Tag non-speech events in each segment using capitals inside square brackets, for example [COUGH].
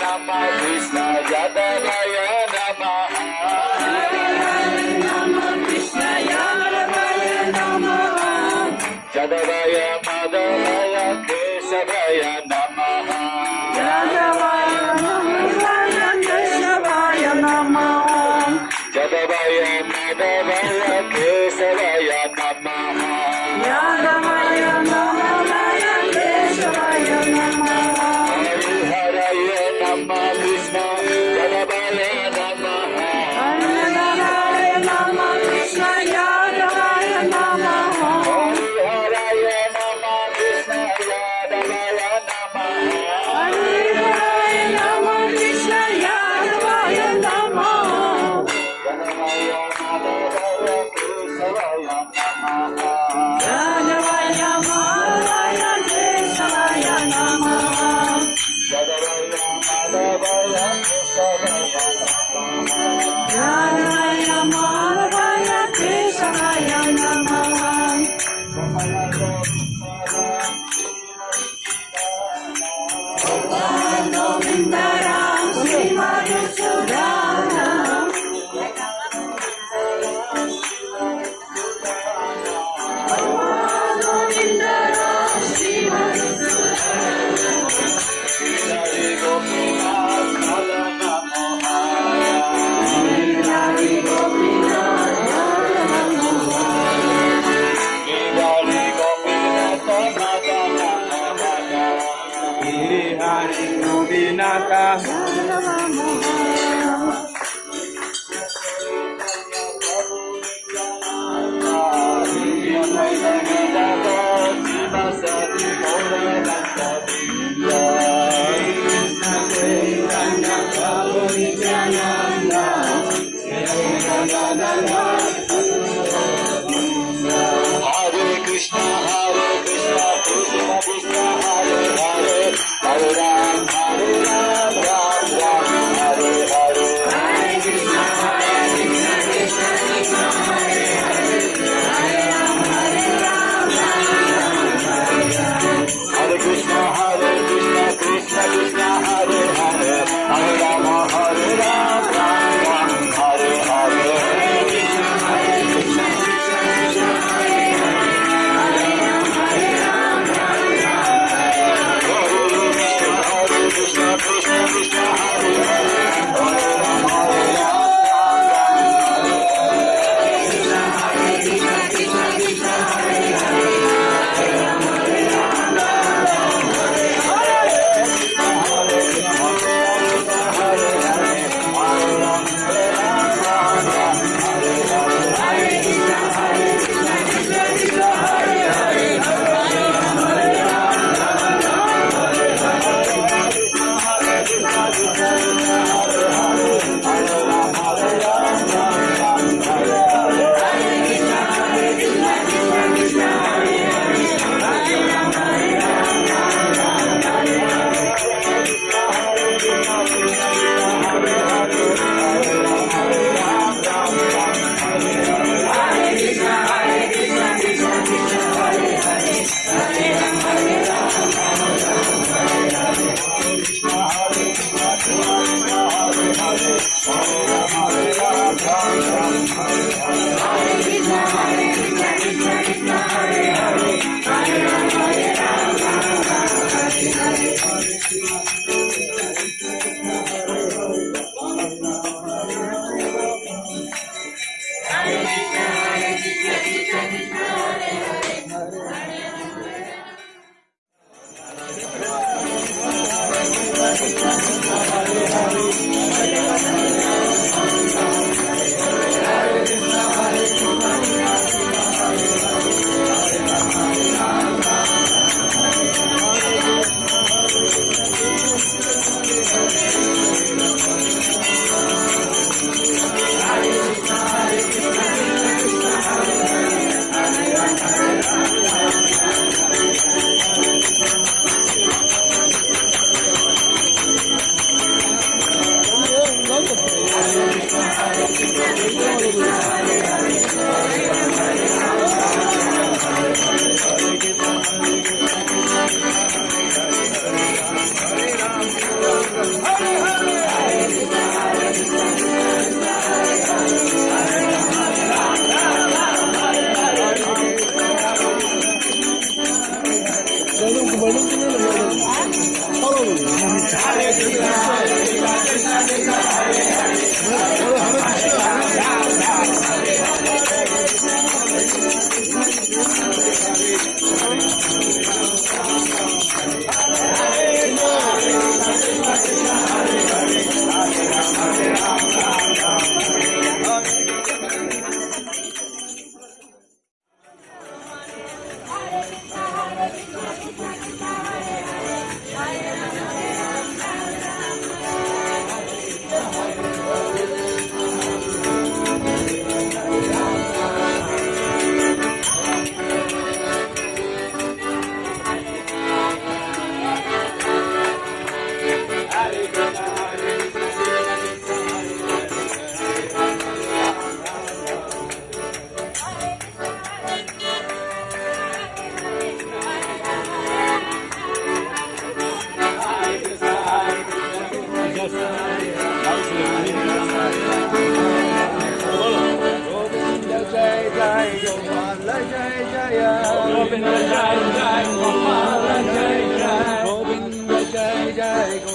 Nama Krishna Yadavaya যায়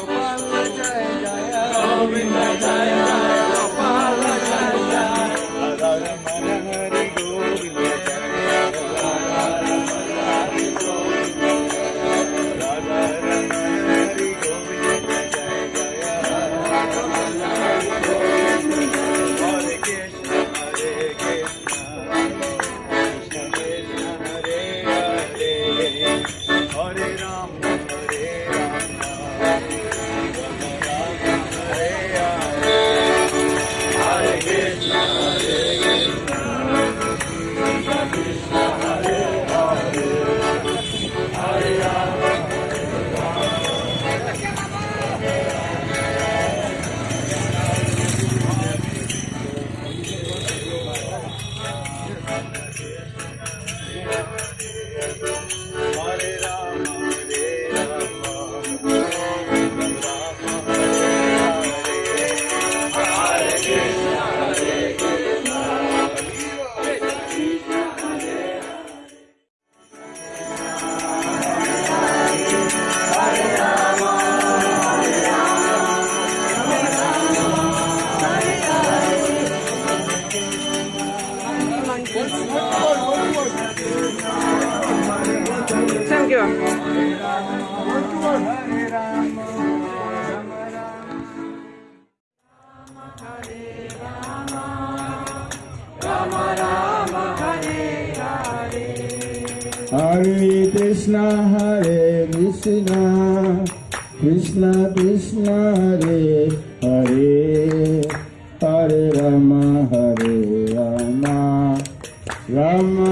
programa.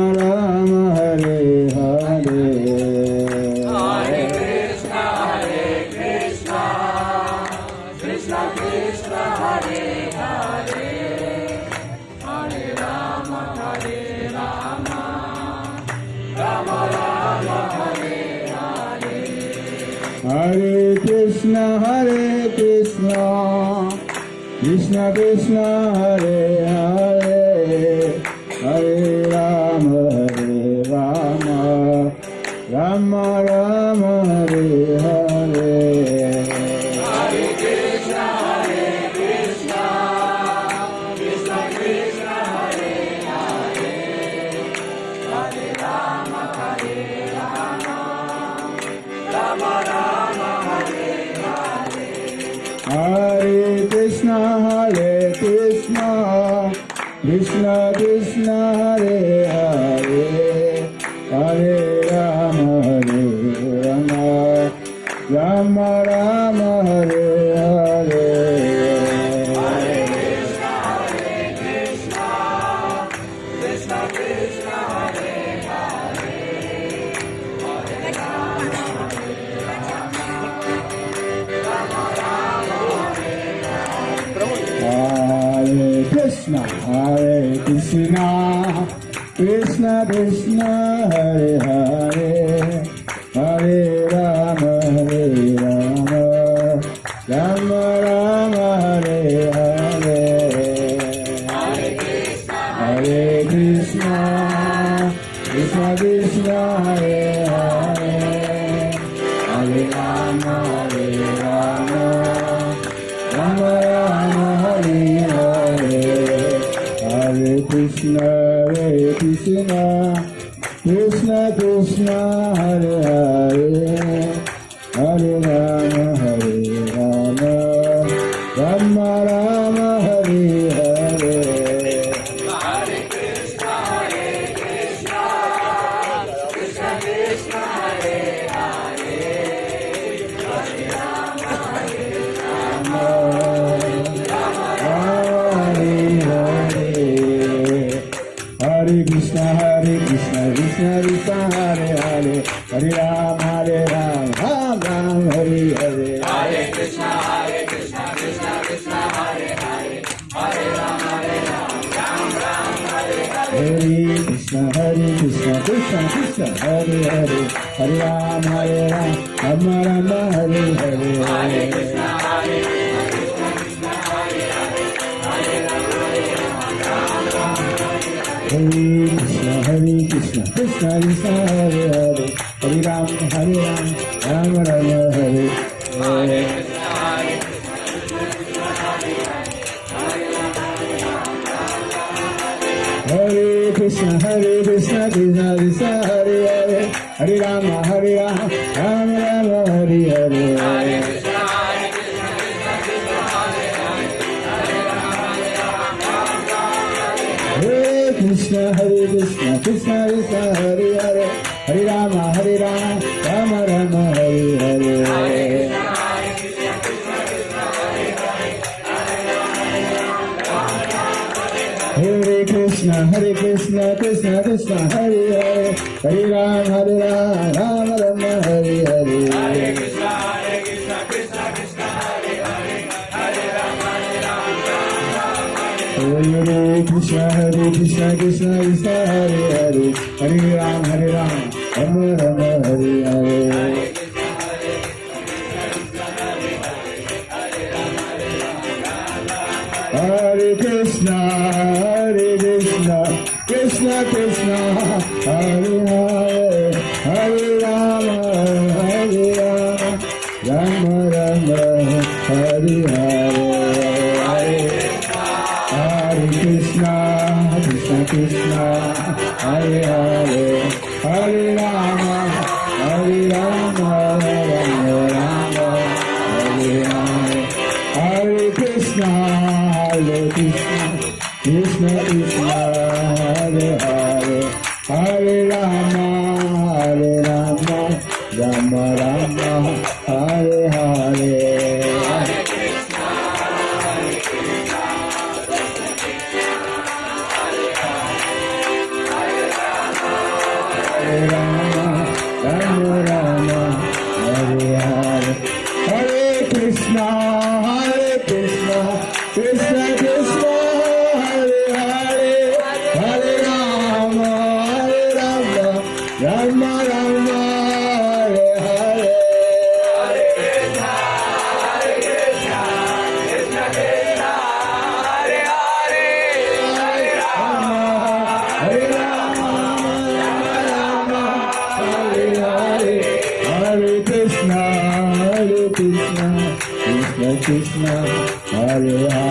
Hare Krishna, Hare Krishna, Krishna Krishna, Hare Krishna Hare Krishna Krishna Krishna Hare Hare. Hare Krishna, Hare Krishna, Krishna Krishna, Hare Hare, Hare Ram, Hare Ram, Rama Rama, Hare Hare. Hare Krishna, Hare Krishna, Hare Krishna, Hare Krishna, Krishna Krishna, Hare Hare, Hare Ram, Hare Ram, Rama Rama, Hare. Krishna, Hare Krishna, Krishna Krishna, Hare Hare, Hare Rama, Hare Rama, Hare Krishna, Hare Krishna, Krishna Krishna, Hare Hare, Hare Ram, Hare Ram, Ram Ram, Hare Hare. Hare Krishna, Hare Krishna, Krishna Krishna, Hare Hare, Hare Ram, Hare Ram, Ram Ram, Hare Hare. Hare Krishna Krishna, Krishna. Hare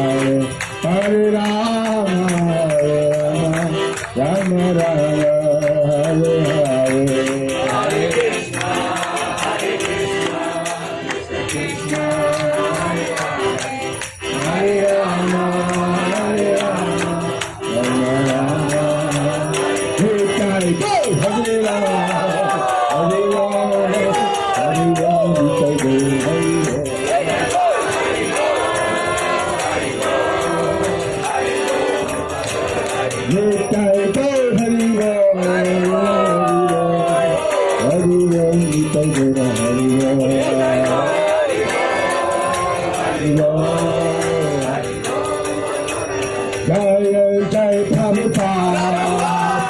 Ram. Jai Jai Jai Prabhupada,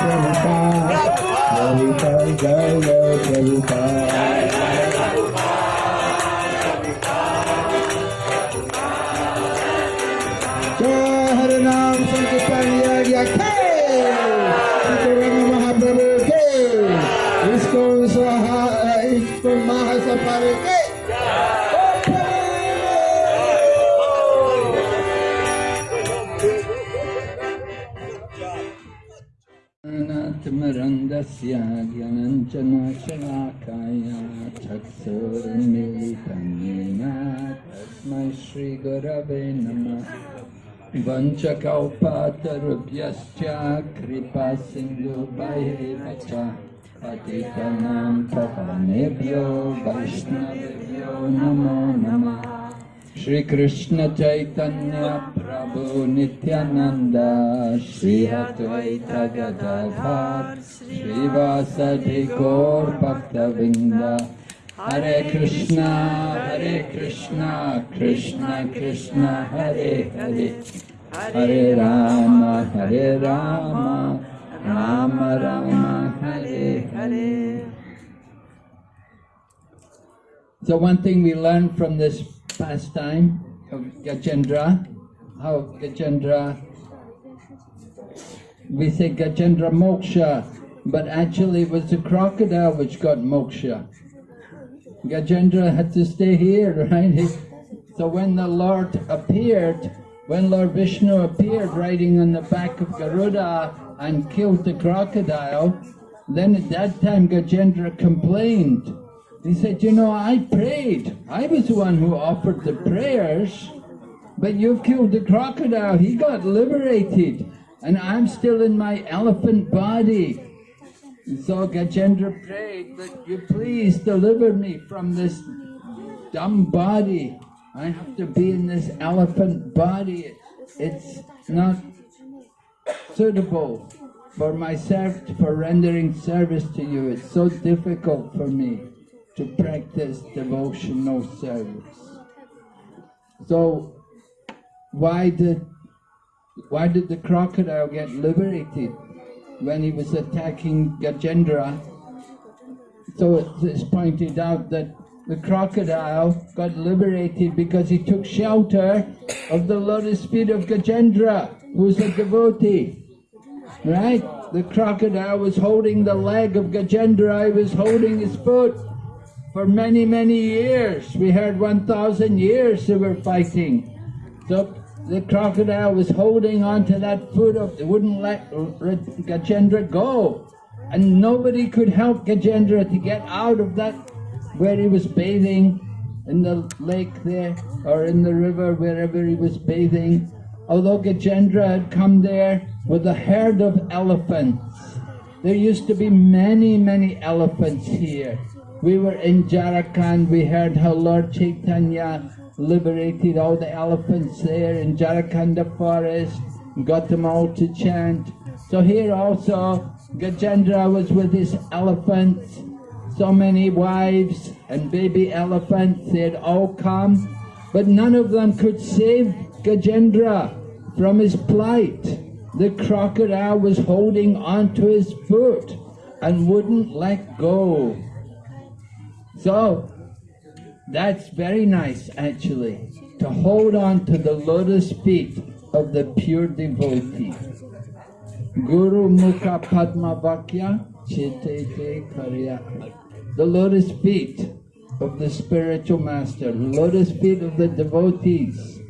Prabhupada, Prabhupada, Jai Jai Prabhupada. वञ्चकौपातरुभ्यश्च कृपासिन्धुभयेन च पतितानां पवनेभ्यो वैष्णवेभ्यो नमो नमः श्रीकृष्णचैतन्यप्रभु Nityanand Shri अद्वैतगदाधार श्रीवासधिकोर्भक्तविन्द Hare Krishna Hare Krishna Krishna Krishna Hare Hare Hare Rama Hare Rama Rama Rama Hare Hare So one thing we learned from this pastime of Gajendra, how Gajendra, we say Gajendra Moksha, but actually it was the crocodile which got moksha. Gajendra had to stay here, [LAUGHS] right? So when the Lord appeared, when Lord Vishnu appeared riding on the back of Garuda and killed the crocodile, then at that time Gajendra complained. He said, you know, I prayed. I was the one who offered the prayers, but you've killed the crocodile. He got liberated, and I'm still in my elephant body. So Gajendra prayed that you please deliver me from this dumb body. I have to be in this elephant body. It's not suitable for myself for rendering service to you. It's so difficult for me to practice devotional service. So why did why did the crocodile get liberated when he was attacking Gajendra? So it's- pointed out that the crocodile got liberated because he took shelter of the lotus feet of Gajendra, who was a devotee. Right? The crocodile was holding the leg of Gajendra, he was holding his foot for many, many years. We heard 1,000 years they were fighting. So the crocodile was holding on to that foot of, it wouldn't let let Gajendra go. And nobody could help Gajendra to get out of that where he was bathing in the lake there or in the river, wherever he was bathing. Although Gajendra had come there with a herd of elephants. There used to be many, many elephants here. We were in Jharkhand, we heard how Lord Chaitanya liberated all the elephants there in Jharkhanda forest, got them all to chant. So here also, Gajendra was with his elephants, so many wives and baby elephants, they had all come, but none of them could save Gajendra from his plight. The crocodile was holding onto his foot and wouldn't let go. So, that's very nice actually, to hold on to the lotus feet of the pure devotee. Guru Mukha Padma Vakya Chitete Karya. The lotus feet of the spiritual master, lotus feet of the devotees.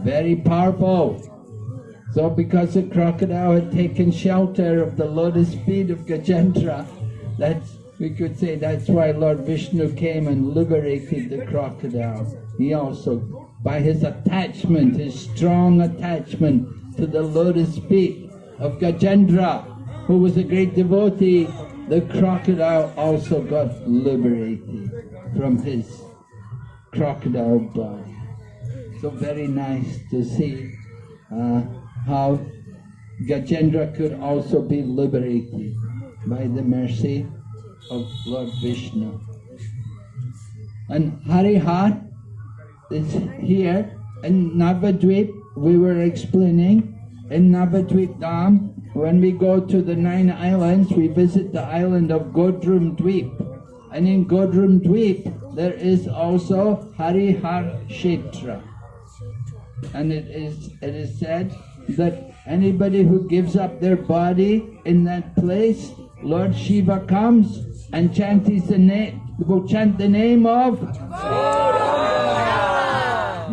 Very powerful. So because the crocodile had taken shelter of the lotus feet of Gajendra, that's we could say that's why Lord Vishnu came and liberated the crocodile. He also, by his attachment, his strong attachment to the lotus feet of Gajendra, who was a great devotee, the crocodile also got liberated from his crocodile body. So very nice to see uh, how Gajendra could also be liberated by the mercy of Lord Vishnu. And Harihar is here in Navadvip. We were explaining in Navadvip Dham, when we go to the nine islands, we visit the island of Godrum Dweep. And in Godrum Dweep, there is also Harihar Kshetra. And it is, it is said that anybody who gives up their body in that place, Lord Shiva comes and chants the name, will chant the name of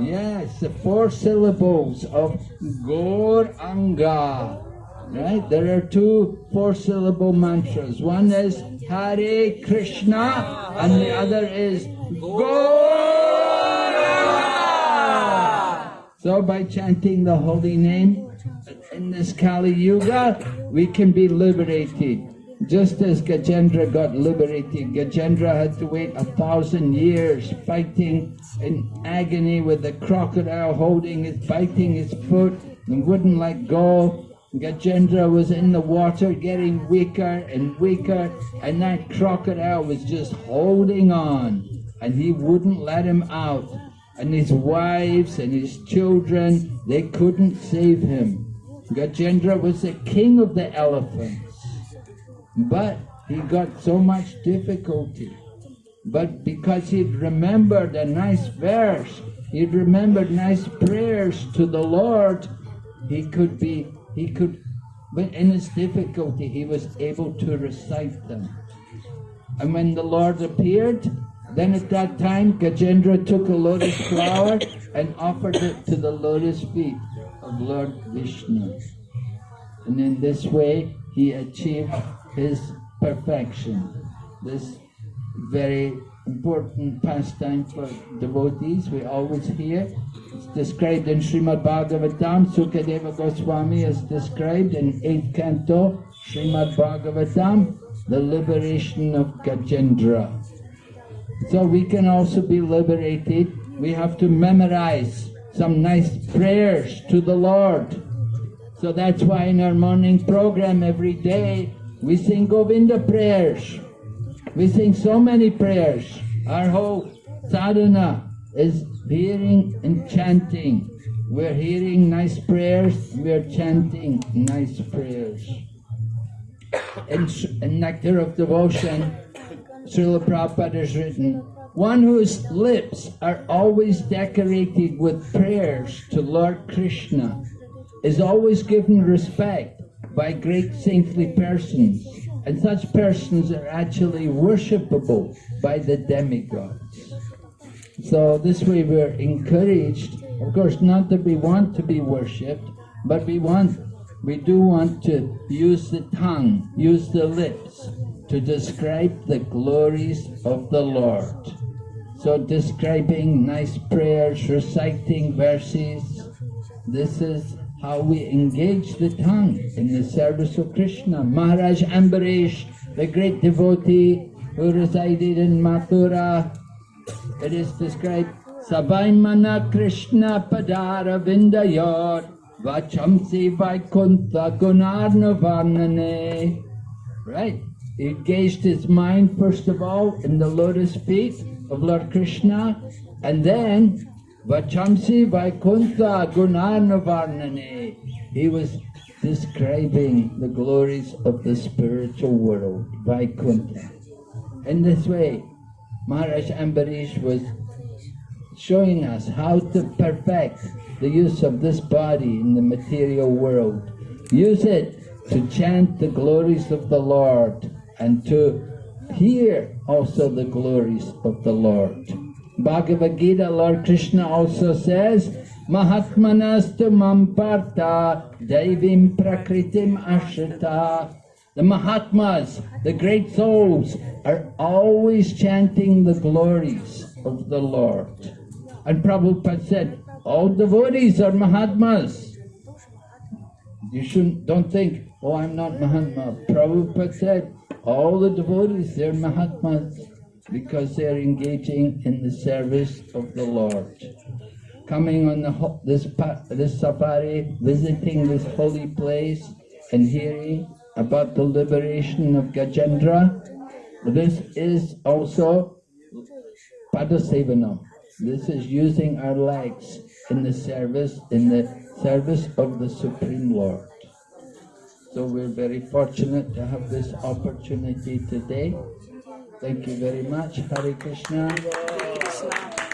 Yes, the four syllables of Gauranga. Right? There are two four syllable mantras. One is Hare Krishna and the other is Gaura. So by chanting the holy name in this Kali Yuga, we can be liberated. Just as Gajendra got liberated, Gajendra had to wait a thousand years fighting in agony with the crocodile holding his, biting his foot and wouldn't let go. Gajendra was in the water getting weaker and weaker and that crocodile was just holding on and he wouldn't let him out. And his wives and his children, they couldn't save him. Gajendra was the king of the elephants. But he got so much difficulty. But because he'd remembered a nice verse, he'd remembered nice prayers to the Lord, he could be, he could but in his difficulty he was able to recite them. And when the Lord appeared, then at that time Gajendra took a lotus flower and offered it to the lotus feet of Lord Vishnu. And in this way he achieved his perfection. This very important pastime for devotees, we always hear. It's described in Srimad Bhagavatam, Sukadeva Goswami is described in 8th canto, Srimad Bhagavatam, the liberation of Gajendra. So we can also be liberated. We have to memorize some nice prayers to the Lord. So that's why in our morning program every day we sing Govinda prayers. We sing so many prayers. Our whole sadhana is hearing and chanting. We're hearing nice prayers, we're chanting nice prayers. In, in Nectar of Devotion, Srila Prabhupada has written, one whose lips are always decorated with prayers to Lord Krishna is always given respect by great saintly persons, and such persons are actually worshipable by the demigods. So this way we're encouraged, of course, not that we want to be worshipped, but we want, we do want to use the tongue, use the lips to describe the glories of the Lord. So describing nice prayers, reciting verses, this is how we engage the tongue in the service of Krishna. Maharaj Ambarish, the great devotee who resided in Mathura, it is described, Savaimana Krishna Padara Vindayot Vachamsi Vaikuntha Gunarnavarnane. Right? He engaged his mind first of all in the lotus feet of Lord Krishna and then Vachamsi Vaikuntha Gunarnavarnane. He was describing the glories of the spiritual world, Vaikuntha. In this way, Maharaj Ambarish was showing us how to perfect the use of this body in the material world. Use it to chant the glories of the Lord and to hear also the glories of the Lord. Bhagavad Gita, Lord Krishna also says, Mahatmanastu mamparta devim prakritim ashrita. The Mahatmas, the great souls, are always chanting the glories of the Lord. And Prabhupada said, all devotees are Mahatmas. You shouldn't, don't think, oh, I'm not Mahatma. Prabhupada said, all the devotees, they're Mahatmas because they're engaging in the service of the Lord. Coming on the, this, this safari, visiting this holy place and hearing about the liberation of Gajendra, this is also Padasevanam. This is using our legs in the service, in the service of the Supreme Lord. So we're very fortunate to have this opportunity today. Thank you very much. Hare Krishna. Krishna.